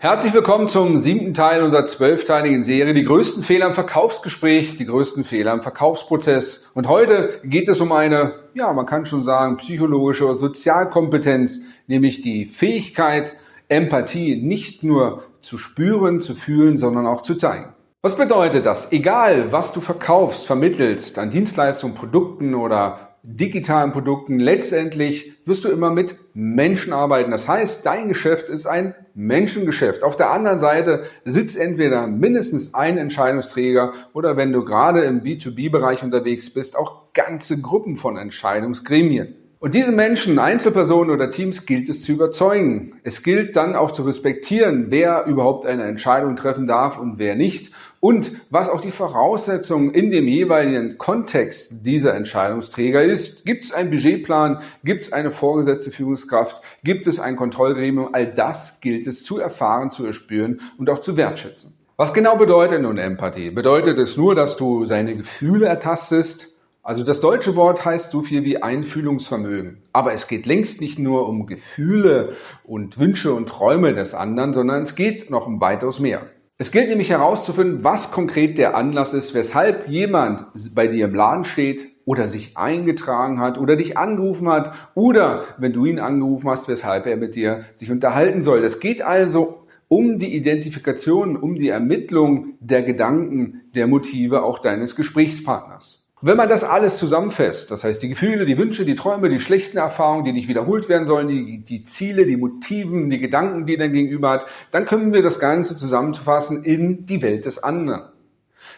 Herzlich willkommen zum siebten Teil unserer zwölfteiligen Serie Die größten Fehler im Verkaufsgespräch, die größten Fehler im Verkaufsprozess. Und heute geht es um eine, ja, man kann schon sagen, psychologische oder Sozialkompetenz, nämlich die Fähigkeit, Empathie nicht nur zu spüren, zu fühlen, sondern auch zu zeigen. Was bedeutet das? Egal, was du verkaufst, vermittelst an Dienstleistungen, Produkten oder digitalen Produkten. Letztendlich wirst du immer mit Menschen arbeiten. Das heißt, dein Geschäft ist ein Menschengeschäft. Auf der anderen Seite sitzt entweder mindestens ein Entscheidungsträger oder wenn du gerade im B2B-Bereich unterwegs bist, auch ganze Gruppen von Entscheidungsgremien. Und diese Menschen, Einzelpersonen oder Teams gilt es zu überzeugen. Es gilt dann auch zu respektieren, wer überhaupt eine Entscheidung treffen darf und wer nicht. Und was auch die Voraussetzungen in dem jeweiligen Kontext dieser Entscheidungsträger ist. Gibt es einen Budgetplan? Gibt es eine vorgesetzte Führungskraft? Gibt es ein Kontrollgremium? All das gilt es zu erfahren, zu erspüren und auch zu wertschätzen. Was genau bedeutet nun Empathie? Bedeutet es nur, dass du seine Gefühle ertastest? Also das deutsche Wort heißt so viel wie Einfühlungsvermögen. Aber es geht längst nicht nur um Gefühle und Wünsche und Träume des anderen, sondern es geht noch um weitaus mehr. Es gilt nämlich herauszufinden, was konkret der Anlass ist, weshalb jemand bei dir im Laden steht oder sich eingetragen hat oder dich angerufen hat oder wenn du ihn angerufen hast, weshalb er mit dir sich unterhalten soll. Es geht also um die Identifikation, um die Ermittlung der Gedanken, der Motive auch deines Gesprächspartners. Wenn man das alles zusammenfasst, das heißt die Gefühle, die Wünsche, die Träume, die schlechten Erfahrungen, die nicht wiederholt werden sollen, die, die Ziele, die Motiven, die Gedanken, die dein Gegenüber hat, dann können wir das Ganze zusammenfassen in die Welt des anderen.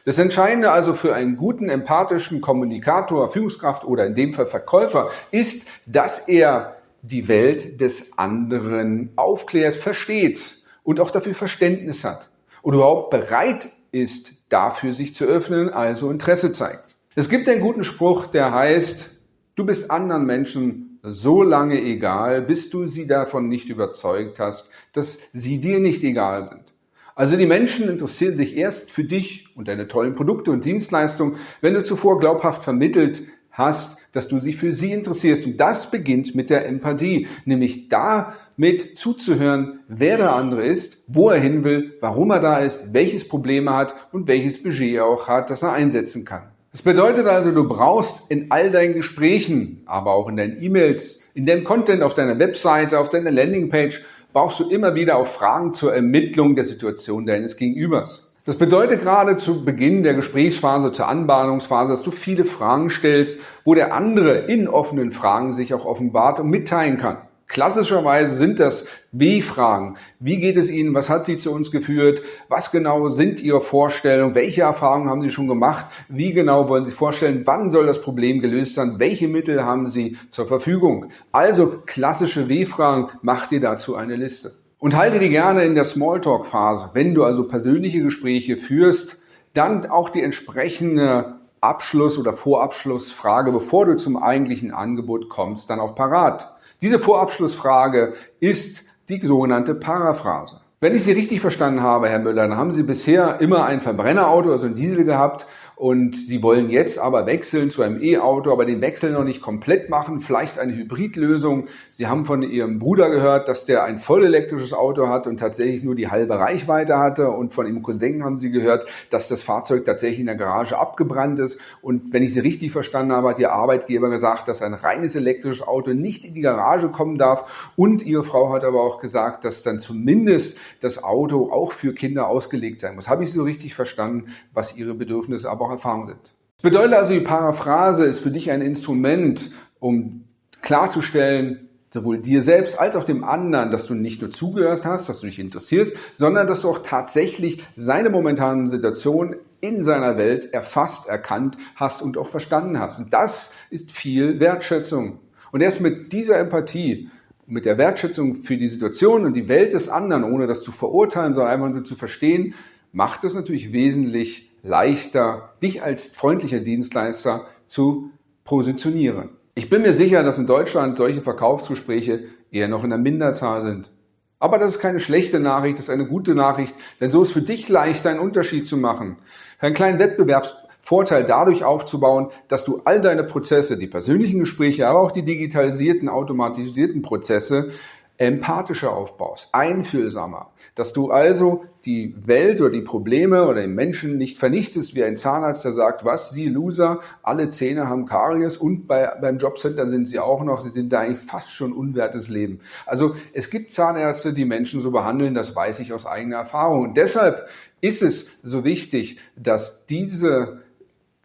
Das Entscheidende also für einen guten, empathischen Kommunikator, Führungskraft oder in dem Fall Verkäufer ist, dass er die Welt des anderen aufklärt, versteht und auch dafür Verständnis hat und überhaupt bereit ist, dafür sich zu öffnen, also Interesse zeigt. Es gibt einen guten Spruch, der heißt, du bist anderen Menschen so lange egal, bis du sie davon nicht überzeugt hast, dass sie dir nicht egal sind. Also die Menschen interessieren sich erst für dich und deine tollen Produkte und Dienstleistungen, wenn du zuvor glaubhaft vermittelt hast, dass du dich für sie interessierst. Und das beginnt mit der Empathie, nämlich damit zuzuhören, wer der andere ist, wo er hin will, warum er da ist, welches Problem er hat und welches Budget er auch hat, das er einsetzen kann. Das bedeutet also, du brauchst in all deinen Gesprächen, aber auch in deinen E-Mails, in deinem Content auf deiner Webseite, auf deiner Landingpage, brauchst du immer wieder auch Fragen zur Ermittlung der Situation deines Gegenübers. Das bedeutet gerade zu Beginn der Gesprächsphase, zur Anbahnungsphase, dass du viele Fragen stellst, wo der andere in offenen Fragen sich auch offenbart und mitteilen kann. Klassischerweise sind das Wie-Fragen. Wie geht es Ihnen? Was hat Sie zu uns geführt? Was genau sind Ihre Vorstellungen? Welche Erfahrungen haben Sie schon gemacht? Wie genau wollen Sie vorstellen? Wann soll das Problem gelöst sein? Welche Mittel haben Sie zur Verfügung? Also klassische W-Fragen. Mach dir dazu eine Liste. Und halte die gerne in der Smalltalk-Phase. Wenn du also persönliche Gespräche führst, dann auch die entsprechende Abschluss- oder Vorabschlussfrage, bevor du zum eigentlichen Angebot kommst, dann auch parat. Diese Vorabschlussfrage ist die sogenannte Paraphrase. Wenn ich Sie richtig verstanden habe, Herr Müller, dann haben Sie bisher immer ein Verbrennerauto, also ein Diesel gehabt und Sie wollen jetzt aber wechseln zu einem E-Auto, aber den Wechsel noch nicht komplett machen, vielleicht eine Hybridlösung. Sie haben von Ihrem Bruder gehört, dass der ein vollelektrisches Auto hat und tatsächlich nur die halbe Reichweite hatte und von Ihrem Cousin haben Sie gehört, dass das Fahrzeug tatsächlich in der Garage abgebrannt ist und wenn ich Sie richtig verstanden habe, hat Ihr Arbeitgeber gesagt, dass ein reines elektrisches Auto nicht in die Garage kommen darf und Ihre Frau hat aber auch gesagt, dass dann zumindest das Auto auch für Kinder ausgelegt sein muss. Habe ich so richtig verstanden, was Ihre Bedürfnisse aber auch erfahren sind. Das bedeutet also, die Paraphrase ist für dich ein Instrument, um klarzustellen, sowohl dir selbst als auch dem anderen, dass du nicht nur zugehört hast, dass du dich interessierst, sondern dass du auch tatsächlich seine momentane Situation in seiner Welt erfasst, erkannt hast und auch verstanden hast. Und das ist viel Wertschätzung. Und erst mit dieser Empathie, mit der Wertschätzung für die Situation und die Welt des anderen, ohne das zu verurteilen, sondern einfach nur zu verstehen, macht es natürlich wesentlich leichter, dich als freundlicher Dienstleister zu positionieren. Ich bin mir sicher, dass in Deutschland solche Verkaufsgespräche eher noch in der Minderzahl sind. Aber das ist keine schlechte Nachricht, das ist eine gute Nachricht, denn so ist für dich leichter, einen Unterschied zu machen. Einen kleinen Wettbewerbsvorteil dadurch aufzubauen, dass du all deine Prozesse, die persönlichen Gespräche, aber auch die digitalisierten, automatisierten Prozesse empathischer aufbaust, einfühlsamer, dass du also die Welt oder die Probleme oder den Menschen nicht vernichtest wie ein Zahnarzt, der sagt, was, Sie Loser, alle Zähne haben Karies und bei, beim Jobcenter sind sie auch noch, sie sind da eigentlich fast schon unwertes Leben. Also es gibt Zahnärzte, die Menschen so behandeln, das weiß ich aus eigener Erfahrung. Und deshalb ist es so wichtig, dass diese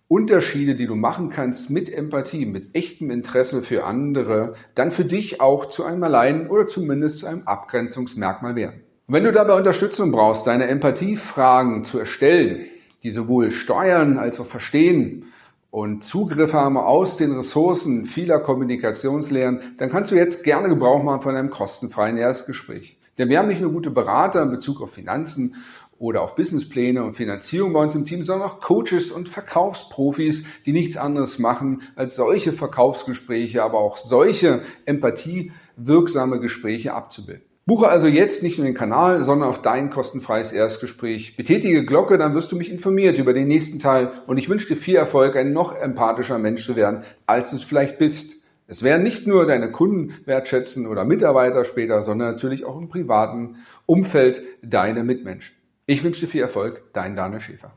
Unterschiede, die du machen kannst mit Empathie, mit echtem Interesse für andere, dann für dich auch zu einem Allein oder zumindest zu einem Abgrenzungsmerkmal werden. Und wenn du dabei Unterstützung brauchst, deine Empathiefragen zu erstellen, die sowohl steuern als auch verstehen und Zugriff haben aus den Ressourcen vieler Kommunikationslehren, dann kannst du jetzt gerne Gebrauch machen von einem kostenfreien Erstgespräch. Denn wir haben nicht nur gute Berater in Bezug auf Finanzen oder auf Businesspläne und Finanzierung bei uns im Team, sondern auch Coaches und Verkaufsprofis, die nichts anderes machen, als solche Verkaufsgespräche, aber auch solche empathiewirksame Gespräche abzubilden. Buche also jetzt nicht nur den Kanal, sondern auch dein kostenfreies Erstgespräch. Betätige Glocke, dann wirst du mich informiert über den nächsten Teil und ich wünsche dir viel Erfolg, ein noch empathischer Mensch zu werden, als du es vielleicht bist. Es werden nicht nur deine Kunden wertschätzen oder Mitarbeiter später, sondern natürlich auch im privaten Umfeld deine Mitmenschen. Ich wünsche dir viel Erfolg, dein Daniel Schäfer.